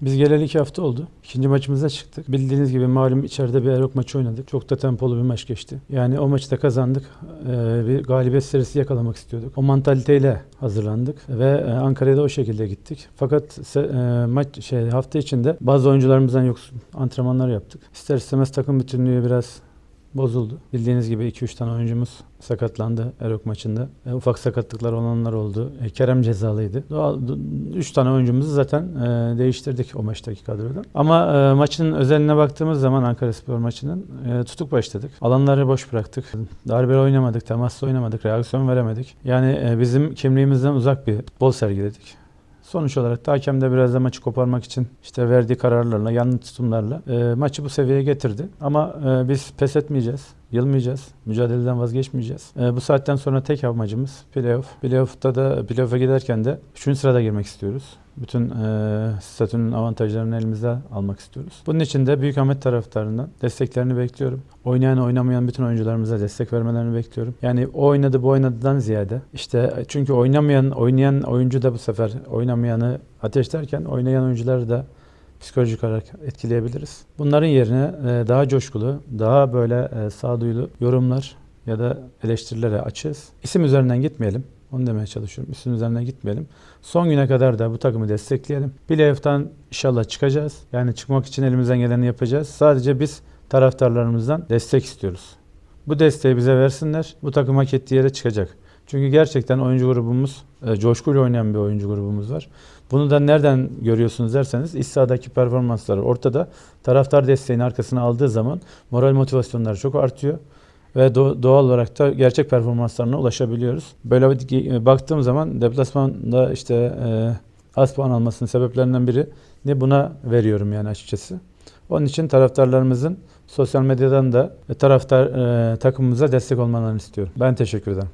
Biz geleli iki hafta oldu. İkinci maçımıza çıktık. Bildiğiniz gibi malum içeride bir Erok maçı oynadık. Çok da tempolu bir maç geçti. Yani o maçı da kazandık. Ee, bir galibiyet serisi yakalamak istiyorduk. O mantaliteyle hazırlandık ve e, Ankara'ya da o şekilde gittik. Fakat e, maç şey hafta içinde bazı oyuncularımızdan yoksun antrenmanlar yaptık. İster istemez takım bütünlüğü biraz bozuldu. Bildiğiniz gibi 2-3 tane oyuncumuz sakatlandı Erok maçında. E, ufak sakatlıklar olanlar oldu. E, Kerem cezalıydı. Doğal, 3 tane oyuncumuzu zaten e, değiştirdik o maçtaki kadroda. Ama e, maçın özeline baktığımız zaman Ankara Spor maçının e, tutuk başladık. Alanları boş bıraktık. Darbeli oynamadık, temaslı oynamadık, reaksiyon veremedik. Yani e, bizim kimliğimizden uzak bir futbol sergiledik. Sonuç olarak da hakem de biraz da maçı koparmak için işte verdiği kararlarla, yanlış tutumlarla e, maçı bu seviyeye getirdi. Ama e, biz pes etmeyeceğiz, yılmayacağız, mücadeleden vazgeçmeyeceğiz. E, bu saatten sonra tek amacımız playoff. Playoff'ta da playoff'a giderken de 3. sırada girmek istiyoruz. Bütün e, statünün avantajlarını elimizde almak istiyoruz. Bunun için de Büyük Ahmet taraftarından desteklerini bekliyorum. Oynayan oynamayan bütün oyuncularımıza destek vermelerini bekliyorum. Yani o oynadı bu oynadıdan ziyade işte çünkü oynamayan oynayan oyuncu da bu sefer oynamayanı ateşlerken oynayan oyuncuları da psikolojik olarak etkileyebiliriz. Bunların yerine e, daha coşkulu, daha böyle e, sağduyulu yorumlar ya da eleştirilere açığız. İsim üzerinden gitmeyelim. Onu demeye çalışıyorum. İsim üzerinden gitmeyelim. Son güne kadar da bu takımı destekleyelim. Playoff'tan inşallah çıkacağız. Yani çıkmak için elimizden geleni yapacağız. Sadece biz taraftarlarımızdan destek istiyoruz. Bu desteği bize versinler. Bu takım hak ettiği yere çıkacak. Çünkü gerçekten oyuncu grubumuz, e, coşkuyla oynayan bir oyuncu grubumuz var. Bunu da nereden görüyorsunuz derseniz iç performansları ortada. Taraftar desteğini arkasına aldığı zaman moral motivasyonları çok artıyor. Ve do- doğal olarak da gerçek performanslarına ulaşabiliyoruz. Böyle bir- baktığım zaman deplasmanda işte e, az puan almasının sebeplerinden biri ne buna veriyorum yani açıkçası. Onun için taraftarlarımızın sosyal medyadan da taraftar e, takımımıza destek olmalarını istiyorum. Ben teşekkür ederim.